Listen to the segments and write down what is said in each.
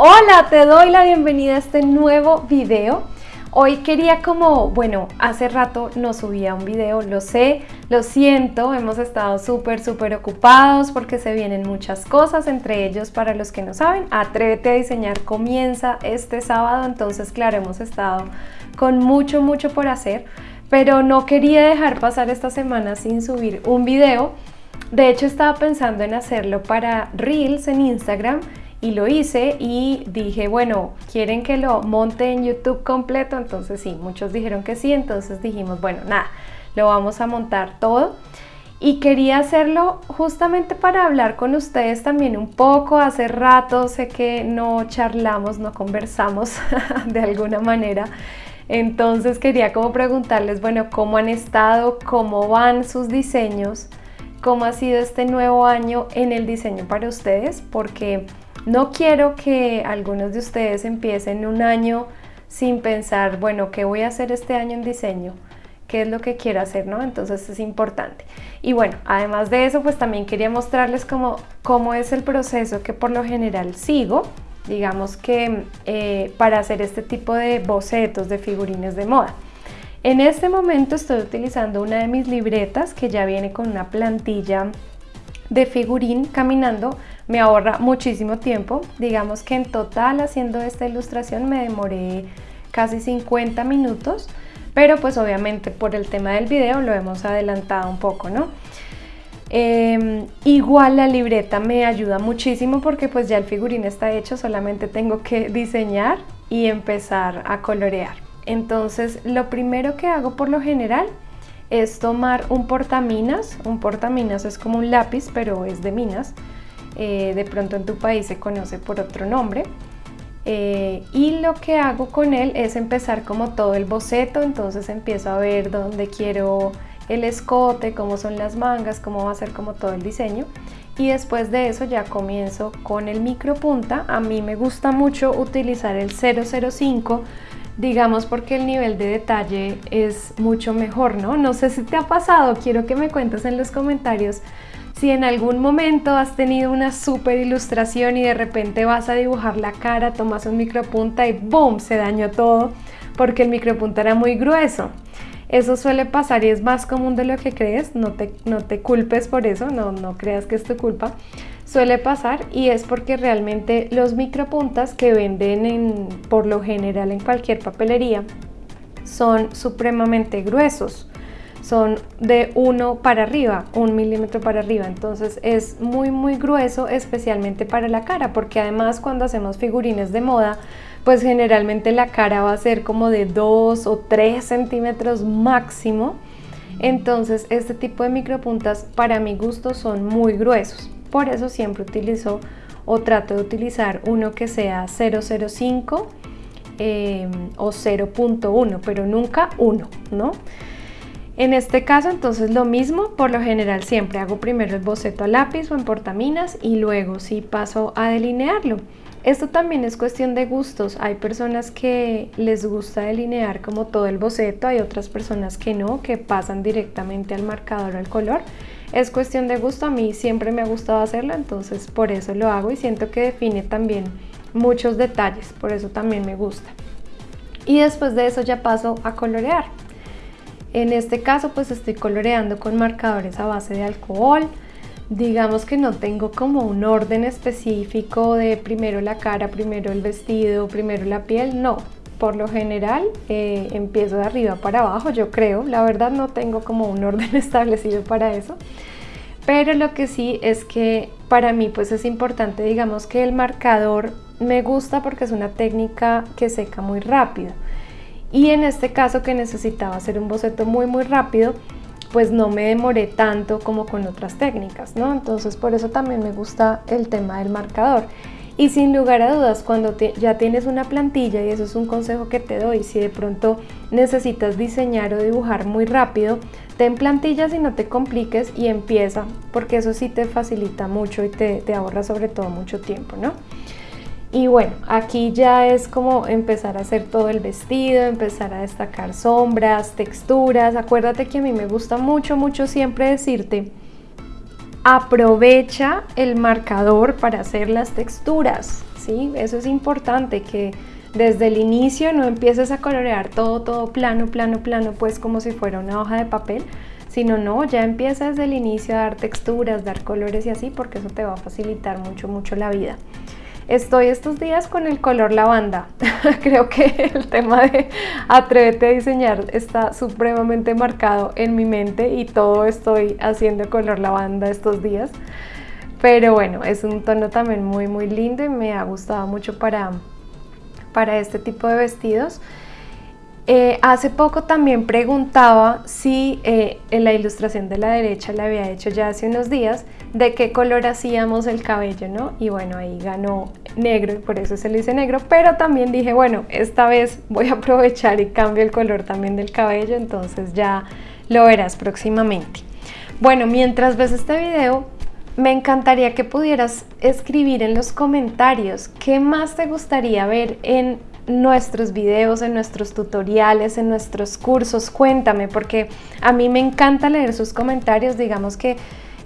Hola, te doy la bienvenida a este nuevo video. Hoy quería como, bueno, hace rato no subía un video, lo sé, lo siento, hemos estado súper, súper ocupados porque se vienen muchas cosas, entre ellos, para los que no saben, Atrévete a Diseñar comienza este sábado, entonces claro, hemos estado con mucho, mucho por hacer, pero no quería dejar pasar esta semana sin subir un video. De hecho, estaba pensando en hacerlo para Reels en Instagram, y lo hice y dije, bueno, ¿quieren que lo monte en YouTube completo? Entonces sí, muchos dijeron que sí, entonces dijimos, bueno, nada, lo vamos a montar todo. Y quería hacerlo justamente para hablar con ustedes también un poco. Hace rato sé que no charlamos, no conversamos de alguna manera. Entonces quería como preguntarles, bueno, ¿cómo han estado? ¿Cómo van sus diseños? ¿Cómo ha sido este nuevo año en el diseño para ustedes? Porque no quiero que algunos de ustedes empiecen un año sin pensar, bueno, ¿qué voy a hacer este año en diseño? ¿Qué es lo que quiero hacer? ¿no? Entonces es importante. Y bueno, además de eso, pues también quería mostrarles cómo, cómo es el proceso que por lo general sigo, digamos que eh, para hacer este tipo de bocetos de figurines de moda. En este momento estoy utilizando una de mis libretas que ya viene con una plantilla de figurín caminando me ahorra muchísimo tiempo. Digamos que en total haciendo esta ilustración me demoré casi 50 minutos, pero pues obviamente por el tema del video lo hemos adelantado un poco, ¿no? Em, igual la libreta me ayuda muchísimo porque pues ya el figurín está hecho, solamente tengo que diseñar y empezar a colorear. Entonces lo primero que hago por lo general es tomar un portaminas, un portaminas es como un lápiz pero es de minas, eh, de pronto en tu país se conoce por otro nombre. Eh, y lo que hago con él es empezar como todo el boceto, entonces empiezo a ver dónde quiero el escote, cómo son las mangas, cómo va a ser como todo el diseño. Y después de eso ya comienzo con el micro punta. A mí me gusta mucho utilizar el 005, digamos porque el nivel de detalle es mucho mejor, ¿no? No sé si te ha pasado, quiero que me cuentes en los comentarios si en algún momento has tenido una super ilustración y de repente vas a dibujar la cara, tomas un micropunta y ¡boom! se dañó todo porque el micropunta era muy grueso. Eso suele pasar y es más común de lo que crees, no te, no te culpes por eso, no, no creas que es tu culpa. Suele pasar y es porque realmente los micropuntas que venden en, por lo general en cualquier papelería son supremamente gruesos. Son de 1 para arriba, un milímetro para arriba, entonces es muy muy grueso especialmente para la cara, porque además cuando hacemos figurines de moda, pues generalmente la cara va a ser como de 2 o 3 centímetros máximo, entonces este tipo de micropuntas para mi gusto son muy gruesos, por eso siempre utilizo o trato de utilizar uno que sea 005 eh, o 0.1, pero nunca 1, ¿no? En este caso entonces lo mismo, por lo general siempre hago primero el boceto a lápiz o en portaminas y luego sí paso a delinearlo. Esto también es cuestión de gustos, hay personas que les gusta delinear como todo el boceto, hay otras personas que no, que pasan directamente al marcador al color. Es cuestión de gusto, a mí siempre me ha gustado hacerlo, entonces por eso lo hago y siento que define también muchos detalles, por eso también me gusta. Y después de eso ya paso a colorear. En este caso pues estoy coloreando con marcadores a base de alcohol. Digamos que no tengo como un orden específico de primero la cara, primero el vestido, primero la piel, no. Por lo general eh, empiezo de arriba para abajo, yo creo. La verdad no tengo como un orden establecido para eso. Pero lo que sí es que para mí pues es importante, digamos que el marcador me gusta porque es una técnica que seca muy rápido y en este caso que necesitaba hacer un boceto muy muy rápido pues no me demoré tanto como con otras técnicas, ¿no? Entonces por eso también me gusta el tema del marcador. Y sin lugar a dudas, cuando ya tienes una plantilla, y eso es un consejo que te doy, si de pronto necesitas diseñar o dibujar muy rápido, ten plantillas y no te compliques y empieza, porque eso sí te facilita mucho y te, te ahorra sobre todo mucho tiempo, ¿no? Y bueno, aquí ya es como empezar a hacer todo el vestido, empezar a destacar sombras, texturas. Acuérdate que a mí me gusta mucho, mucho siempre decirte, aprovecha el marcador para hacer las texturas, ¿sí? Eso es importante que desde el inicio no empieces a colorear todo, todo plano, plano, plano, pues como si fuera una hoja de papel, sino no, ya empieza desde el inicio a dar texturas, dar colores y así, porque eso te va a facilitar mucho, mucho la vida. Estoy estos días con el color lavanda. Creo que el tema de atrévete a diseñar está supremamente marcado en mi mente y todo estoy haciendo color lavanda estos días. Pero bueno, es un tono también muy muy lindo y me ha gustado mucho para, para este tipo de vestidos. Eh, hace poco también preguntaba si eh, en la ilustración de la derecha la había hecho ya hace unos días de qué color hacíamos el cabello, ¿no? Y bueno, ahí ganó negro y por eso se le hice negro, pero también dije, bueno, esta vez voy a aprovechar y cambio el color también del cabello, entonces ya lo verás próximamente. Bueno, mientras ves este video, me encantaría que pudieras escribir en los comentarios qué más te gustaría ver en nuestros videos, en nuestros tutoriales, en nuestros cursos. Cuéntame, porque a mí me encanta leer sus comentarios. Digamos que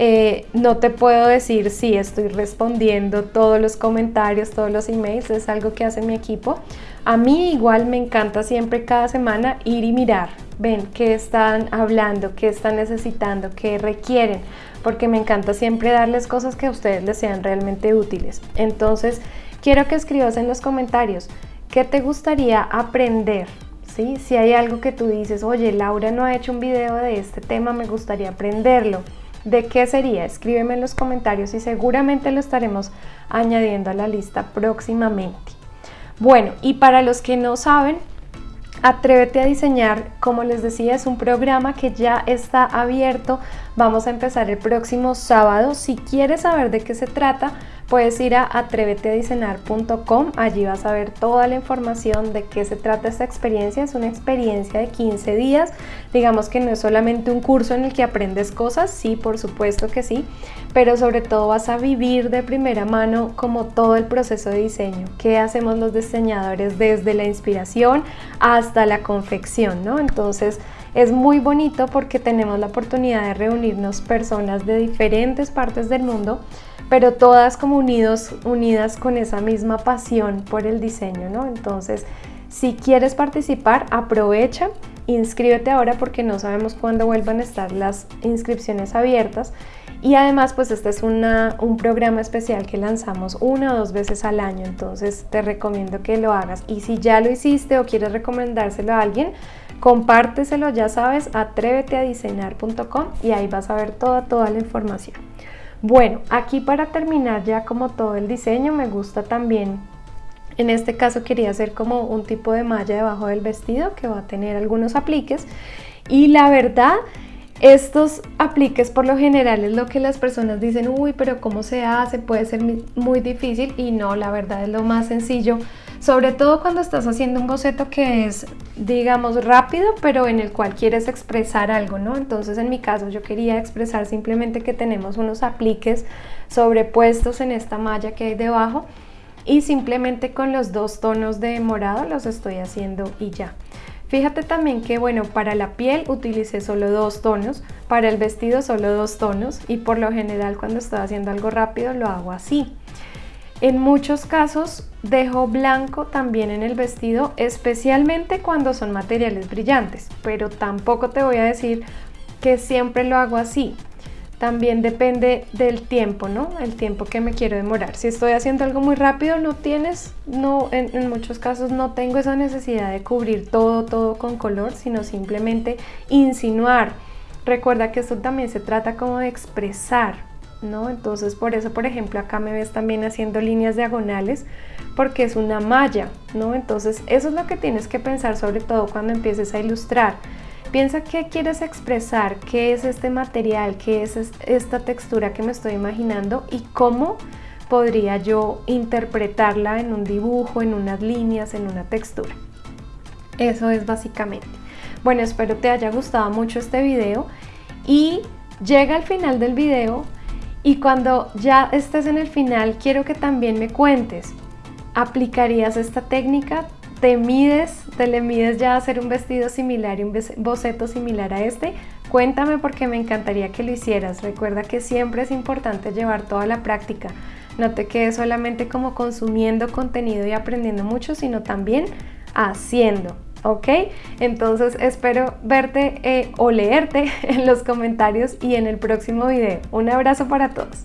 eh, no te puedo decir si estoy respondiendo todos los comentarios, todos los emails, es algo que hace mi equipo. A mí igual me encanta siempre cada semana ir y mirar, ven qué están hablando, qué están necesitando, qué requieren, porque me encanta siempre darles cosas que a ustedes les sean realmente útiles. Entonces, quiero que escribas en los comentarios ¿Qué te gustaría aprender? ¿Sí? Si hay algo que tú dices, oye, Laura no ha hecho un video de este tema, me gustaría aprenderlo. ¿De qué sería? Escríbeme en los comentarios y seguramente lo estaremos añadiendo a la lista próximamente. Bueno, y para los que no saben, Atrévete a diseñar, como les decía, es un programa que ya está abierto. Vamos a empezar el próximo sábado. Si quieres saber de qué se trata, puedes ir a atréveteadiseñar.com. Allí vas a ver toda la información de qué se trata esta experiencia. Es una experiencia de 15 días. Digamos que no es solamente un curso en el que aprendes cosas, sí, por supuesto que sí, pero sobre todo vas a vivir de primera mano como todo el proceso de diseño. ¿Qué hacemos los diseñadores desde la inspiración hasta la confección, ¿no? Entonces, es muy bonito porque tenemos la oportunidad de reunirnos personas de diferentes partes del mundo pero todas como unidos, unidas con esa misma pasión por el diseño, ¿no? Entonces, si quieres participar, aprovecha, inscríbete ahora porque no sabemos cuándo vuelvan a estar las inscripciones abiertas. Y además, pues este es un programa especial que lanzamos una o dos veces al año, entonces te recomiendo que lo hagas. Y si ya lo hiciste o quieres recomendárselo a alguien, compárteselo, ya sabes, atréveteadiseñar.com y ahí vas a ver toda, toda la información. Bueno, aquí para terminar ya como todo el diseño me gusta también, en este caso quería hacer como un tipo de malla debajo del vestido que va a tener algunos apliques y la verdad estos apliques por lo general es lo que las personas dicen, uy, pero ¿cómo se hace? Puede ser muy difícil y no, la verdad es lo más sencillo sobre todo cuando estás haciendo un boceto que es, digamos, rápido, pero en el cual quieres expresar algo, ¿no? Entonces, en mi caso, yo quería expresar simplemente que tenemos unos apliques sobrepuestos en esta malla que hay debajo y simplemente con los dos tonos de morado los estoy haciendo y ya. Fíjate también que, bueno, para la piel utilicé solo dos tonos, para el vestido solo dos tonos y por lo general cuando estoy haciendo algo rápido lo hago así. En muchos casos dejo blanco también en el vestido, especialmente cuando son materiales brillantes, pero tampoco te voy a decir que siempre lo hago así. También depende del tiempo, ¿no? El tiempo que me quiero demorar. Si estoy haciendo algo muy rápido, no tienes, no, en, muchos casos no tengo esa necesidad de cubrir todo, todo con color, sino simplemente insinuar. Recuerda que esto también se trata como de expresar, ¿no? Entonces por eso, por ejemplo, acá me ves también haciendo líneas diagonales porque es una malla, ¿no? Entonces eso es lo que tienes que pensar sobre todo cuando empieces a ilustrar. Piensa qué quieres expresar, qué es este material, qué es esta textura que me estoy imaginando y cómo podría yo interpretarla en un dibujo, en unas líneas, en una textura. Eso es básicamente. Bueno, espero te haya gustado mucho este video y llega al final del video y cuando ya estés en el final, quiero que también me cuentes, ¿aplicarías esta técnica? ¿Te mides, te le mides ya hacer un vestido similar y un boceto similar a este? Cuéntame porque me encantaría que lo hicieras. Recuerda que siempre es importante llevar toda la práctica. No te quedes solamente como consumiendo contenido y aprendiendo mucho, sino también haciendo. ¿Ok? Entonces espero verte eh, o leerte en los comentarios y en el próximo video. Un abrazo para todos.